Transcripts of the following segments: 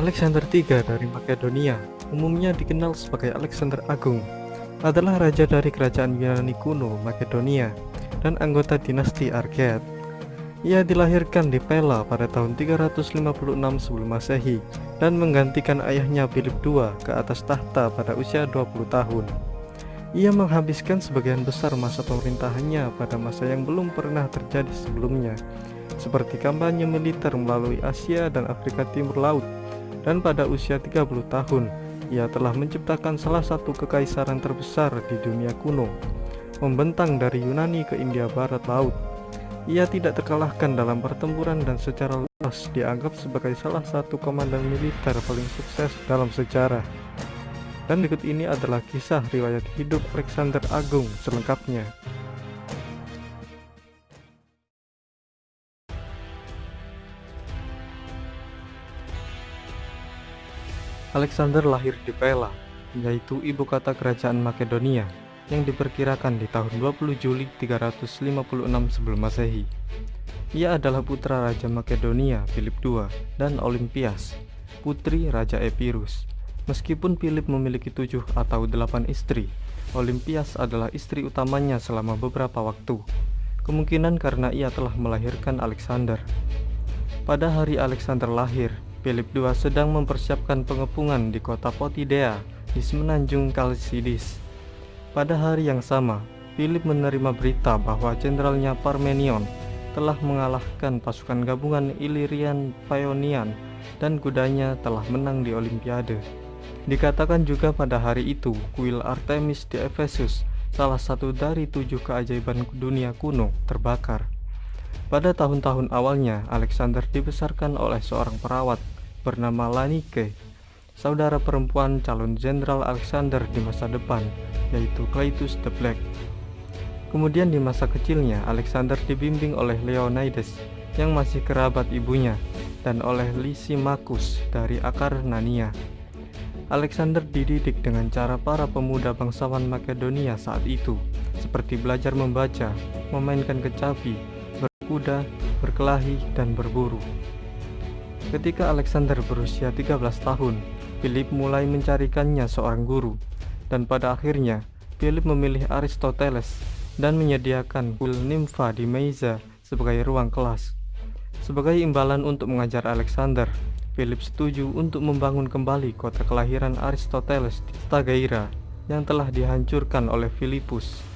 Alexander III dari Makedonia, umumnya dikenal sebagai Alexander Agung, adalah raja dari kerajaan Yunani kuno Makedonia dan anggota dinasti Argead. Ia dilahirkan di Pella pada tahun 356 sebelum masehi dan menggantikan ayahnya Philip II ke atas tahta pada usia 20 tahun. Ia menghabiskan sebagian besar masa pemerintahannya pada masa yang belum pernah terjadi sebelumnya, seperti kampanye militer melalui Asia dan Afrika Timur Laut dan pada usia 30 tahun ia telah menciptakan salah satu kekaisaran terbesar di dunia kuno membentang dari Yunani ke India Barat Laut. Ia tidak terkalahkan dalam pertempuran dan secara luas dianggap sebagai salah satu komandan militer paling sukses dalam sejarah. Dan berikut ini adalah kisah riwayat hidup Alexander Agung selengkapnya Alexander lahir di Pella, yaitu ibu kota kerajaan Makedonia, yang diperkirakan di tahun 20 Juli 356 sebelum masehi. Ia adalah putra Raja Makedonia Philip II dan Olympias, putri Raja Epirus. Meskipun Philip memiliki tujuh atau delapan istri, Olympias adalah istri utamanya selama beberapa waktu. Kemungkinan karena ia telah melahirkan Alexander. Pada hari Alexander lahir, Philip II sedang mempersiapkan pengepungan di kota Potidea di semenanjung Kalsidis. Pada hari yang sama, Philip menerima berita bahwa jenderalnya Parmenion telah mengalahkan pasukan gabungan Illyrian Paeonian dan kudanya telah menang di Olimpiade. Dikatakan juga pada hari itu, kuil Artemis di Efesus, salah satu dari tujuh keajaiban dunia kuno, terbakar. Pada tahun-tahun awalnya, Alexander dibesarkan oleh seorang perawat bernama Lanike, saudara perempuan calon Jenderal Alexander di masa depan, yaitu Cletus the Black. Kemudian di masa kecilnya, Alexander dibimbing oleh Leonidas yang masih kerabat ibunya dan oleh Lysimachus dari akar Nania. Alexander dididik dengan cara para pemuda bangsawan Makedonia saat itu, seperti belajar membaca, memainkan kecapi, berkuda, berkelahi, dan berburu. Ketika Alexander berusia 13 tahun, Philip mulai mencarikannya seorang guru, dan pada akhirnya Philip memilih Aristoteles dan menyediakan kuil Nympha di Meiza sebagai ruang kelas. Sebagai imbalan untuk mengajar Alexander, Philip setuju untuk membangun kembali kota kelahiran Aristoteles di Stagaira yang telah dihancurkan oleh Philippus.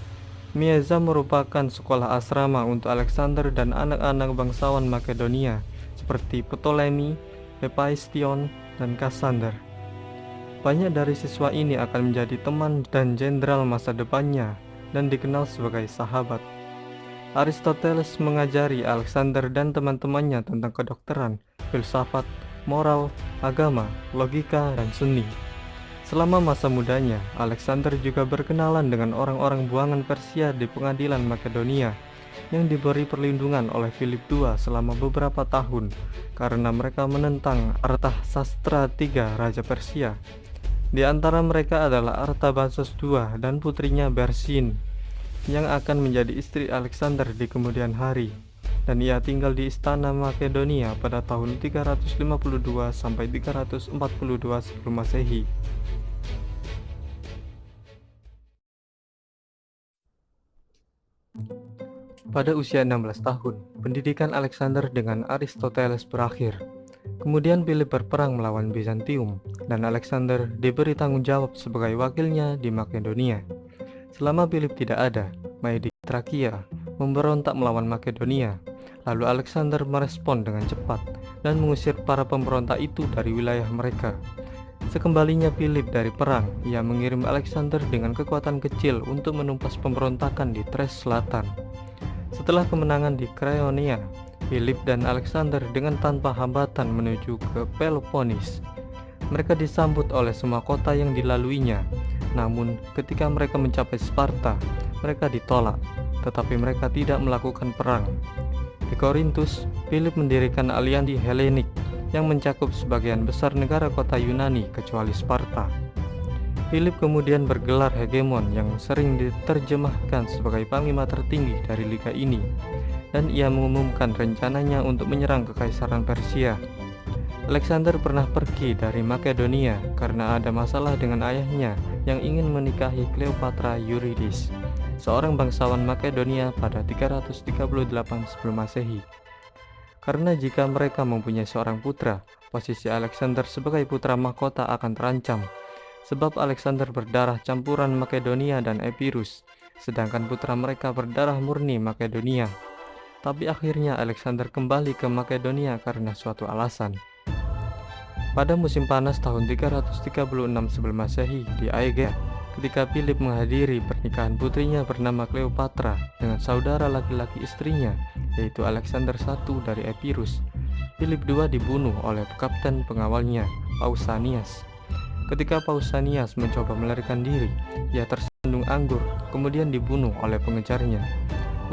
Mieza merupakan sekolah asrama untuk Alexander dan anak-anak bangsawan Makedonia seperti Ptolemy, Hephaestion, dan Cassander. Banyak dari siswa ini akan menjadi teman dan jenderal masa depannya dan dikenal sebagai sahabat. Aristoteles mengajari Alexander dan teman-temannya tentang kedokteran, filsafat, moral, agama, logika, dan seni. Selama masa mudanya, Alexander juga berkenalan dengan orang-orang buangan Persia di pengadilan Makedonia yang diberi perlindungan oleh Philip II selama beberapa tahun karena mereka menentang Artah Sastra III Raja Persia. Di antara mereka adalah Artabazus II dan putrinya Bersin yang akan menjadi istri Alexander di kemudian hari dan ia tinggal di istana Makedonia pada tahun 352 sampai 342 sebelum Masehi. Pada usia 16 tahun, pendidikan Alexander dengan Aristoteles berakhir. Kemudian Philip berperang melawan Bizantium, dan Alexander diberi tanggung jawab sebagai wakilnya di Makedonia. Selama Philip tidak ada, Maedi Trakia memberontak melawan Makedonia. Lalu Alexander merespon dengan cepat dan mengusir para pemberontak itu dari wilayah mereka. Sekembalinya Philip dari perang, ia mengirim Alexander dengan kekuatan kecil untuk menumpas pemberontakan di Thrace Selatan. Setelah kemenangan di Crayonia, Philip dan Alexander dengan tanpa hambatan menuju ke Peloponnes. Mereka disambut oleh semua kota yang dilaluinya. Namun, ketika mereka mencapai Sparta, mereka ditolak, tetapi mereka tidak melakukan perang. Di Korintus, Philip mendirikan aliansi Helenik yang mencakup sebagian besar negara kota Yunani kecuali Sparta. Philip kemudian bergelar hegemon yang sering diterjemahkan sebagai panglima tertinggi dari liga ini dan ia mengumumkan rencananya untuk menyerang kekaisaran Persia. Alexander pernah pergi dari Makedonia karena ada masalah dengan ayahnya yang ingin menikahi Cleopatra Eurydice, seorang bangsawan Makedonia pada 338 sebelum masehi. Karena jika mereka mempunyai seorang putra, posisi Alexander sebagai putra mahkota akan terancam, sebab Alexander berdarah campuran Makedonia dan Epirus, sedangkan putra mereka berdarah murni Makedonia. Tapi akhirnya Alexander kembali ke Makedonia karena suatu alasan. Pada musim panas tahun 336 sebelum masehi di Aegea, ketika Philip menghadiri pernikahan putrinya bernama Cleopatra dengan saudara laki-laki istrinya, yaitu Alexander I dari Epirus. Philip II dibunuh oleh kapten pengawalnya, Pausanias. Ketika Pausanias mencoba melarikan diri, ia tersandung anggur, kemudian dibunuh oleh pengejarnya.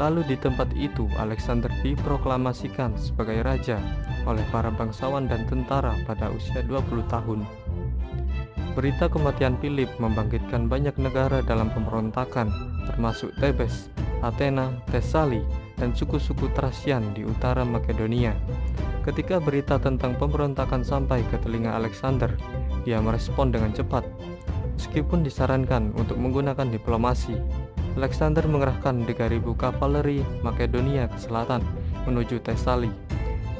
Lalu di tempat itu Alexander diproklamasikan sebagai raja oleh para bangsawan dan tentara pada usia 20 tahun. Berita kematian Philip membangkitkan banyak negara dalam pemberontakan, termasuk Tebes, Athena, Tesali, dan suku-suku Thracian di utara Makedonia. Ketika berita tentang pemberontakan sampai ke telinga Alexander, dia merespon dengan cepat. Meskipun disarankan untuk menggunakan diplomasi, Alexander mengerahkan 3.000 kavaleri Makedonia ke selatan menuju Tesali.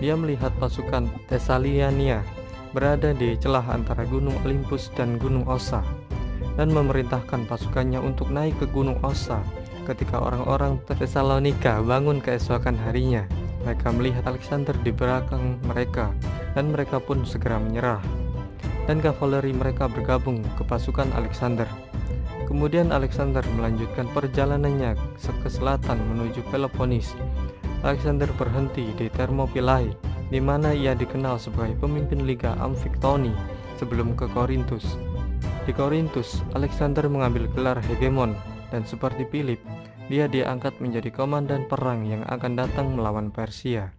Dia melihat pasukan Tesaliania berada di celah antara Gunung Olympus dan Gunung Ossa dan memerintahkan pasukannya untuk naik ke Gunung Ossa ketika orang-orang Tesalonika bangun keesokan harinya. Mereka melihat Alexander di belakang mereka dan mereka pun segera menyerah. Dan kavaleri mereka bergabung ke pasukan Alexander. Kemudian Alexander melanjutkan perjalanannya ke selatan menuju Peloponnes Alexander berhenti di Thermopylae di mana ia dikenal sebagai pemimpin Liga Amfiktoni sebelum ke Korintus. Di Korintus, Alexander mengambil gelar hegemon dan seperti Philip, dia diangkat menjadi komandan perang yang akan datang melawan Persia.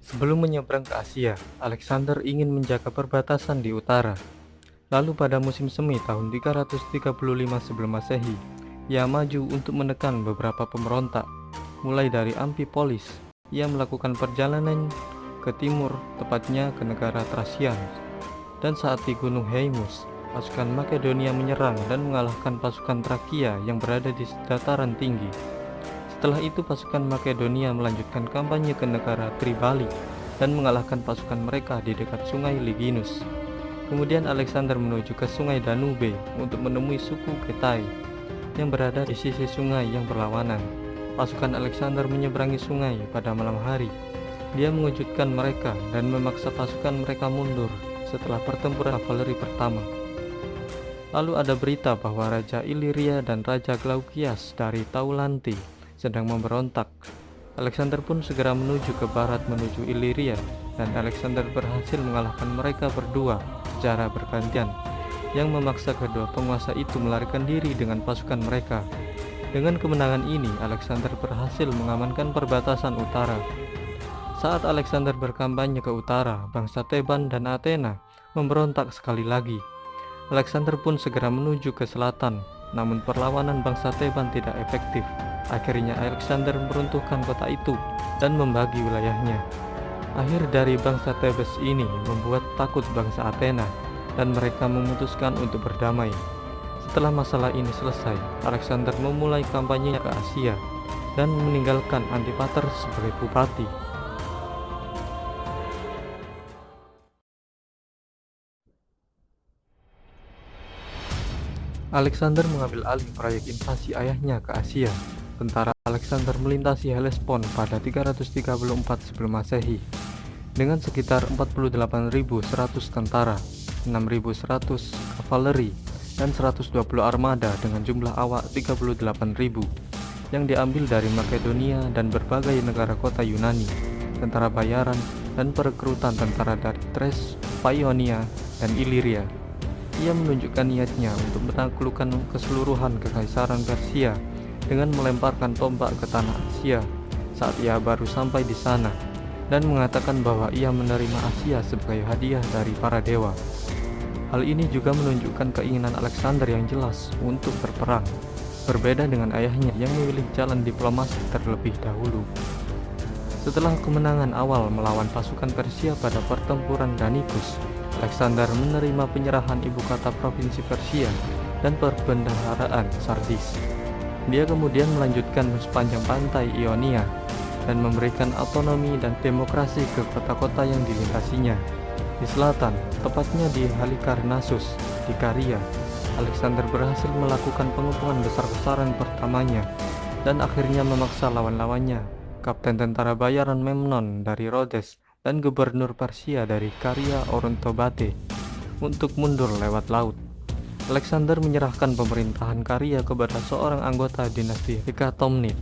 Sebelum menyeberang ke Asia, Alexander ingin menjaga perbatasan di utara Lalu pada musim semi tahun 335 sebelum masehi, ia maju untuk menekan beberapa pemberontak. Mulai dari Amphipolis, ia melakukan perjalanan ke timur, tepatnya ke negara Thracian. Dan saat di Gunung Heimus, pasukan Makedonia menyerang dan mengalahkan pasukan Trakia yang berada di dataran tinggi. Setelah itu pasukan Makedonia melanjutkan kampanye ke negara Tribali dan mengalahkan pasukan mereka di dekat sungai Liginus. Kemudian Alexander menuju ke sungai Danube untuk menemui suku Ketai yang berada di sisi sungai yang berlawanan. Pasukan Alexander menyeberangi sungai pada malam hari. Dia mengejutkan mereka dan memaksa pasukan mereka mundur setelah pertempuran kavaleri pertama. Lalu ada berita bahwa Raja Iliria dan Raja Glaukias dari Taulanti sedang memberontak. Alexander pun segera menuju ke barat menuju Iliria dan Alexander berhasil mengalahkan mereka berdua secara bergantian yang memaksa kedua penguasa itu melarikan diri dengan pasukan mereka. Dengan kemenangan ini, Alexander berhasil mengamankan perbatasan utara. Saat Alexander berkampanye ke utara, bangsa Teban dan Athena memberontak sekali lagi. Alexander pun segera menuju ke selatan, namun perlawanan bangsa Teban tidak efektif. Akhirnya Alexander meruntuhkan kota itu dan membagi wilayahnya. Akhir dari bangsa Tebes ini membuat takut bangsa Athena dan mereka memutuskan untuk berdamai. Setelah masalah ini selesai, Alexander memulai kampanye ke Asia dan meninggalkan Antipater sebagai bupati. Alexander mengambil alih proyek invasi ayahnya ke Asia. Tentara Alexander melintasi Hellespont pada 334 sebelum masehi dengan sekitar 48.100 tentara, 6.100 kavaleri, dan 120 armada dengan jumlah awak 38.000 yang diambil dari Makedonia dan berbagai negara kota Yunani, tentara bayaran, dan perekrutan tentara dari Thrace, Paionia, dan Iliria. Ia menunjukkan niatnya untuk menaklukkan keseluruhan kekaisaran Persia dengan melemparkan tombak ke tanah Asia saat ia baru sampai di sana dan mengatakan bahwa ia menerima Asia sebagai hadiah dari para dewa. Hal ini juga menunjukkan keinginan Alexander yang jelas untuk berperang. berbeda dengan ayahnya yang memilih jalan diplomasi terlebih dahulu. Setelah kemenangan awal melawan pasukan Persia pada pertempuran Danikus, Alexander menerima penyerahan ibu kota provinsi Persia dan perbendaharaan Sardis. Dia kemudian melanjutkan sepanjang pantai Ionia dan memberikan otonomi dan demokrasi ke kota-kota yang dilintasinya. Di selatan, tepatnya di Halikarnassus, di Karia, Alexander berhasil melakukan pengepungan besar-besaran pertamanya dan akhirnya memaksa lawan-lawannya Kapten tentara bayaran Memnon dari Rhodes dan gubernur Persia dari Karya Orontobate untuk mundur lewat laut. Alexander menyerahkan pemerintahan Karya kepada seorang anggota dinasti Hekatomnid.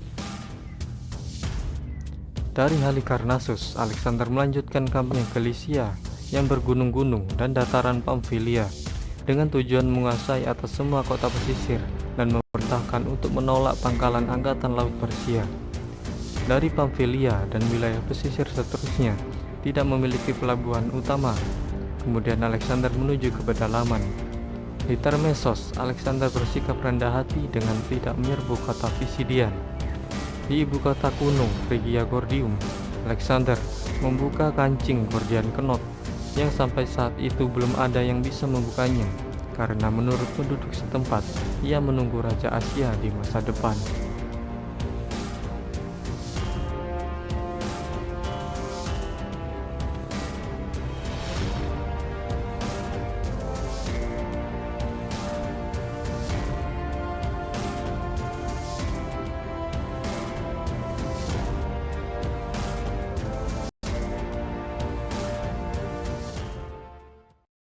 Dari Halikarnassus, Alexander melanjutkan kampanye ke Lycia yang bergunung-gunung dan dataran Pamfilia dengan tujuan menguasai atas semua kota pesisir dan memerintahkan untuk menolak pangkalan angkatan laut Persia dari Pamfilia dan wilayah pesisir seterusnya tidak memiliki pelabuhan utama. Kemudian Alexander menuju ke pedalaman. Di Termesos, Alexander bersikap rendah hati dengan tidak menyerbu kota Pisidian. Di ibu kota kuno, Regia Gordium, Alexander membuka kancing Gordian Kenot yang sampai saat itu belum ada yang bisa membukanya karena menurut penduduk setempat ia menunggu Raja Asia di masa depan.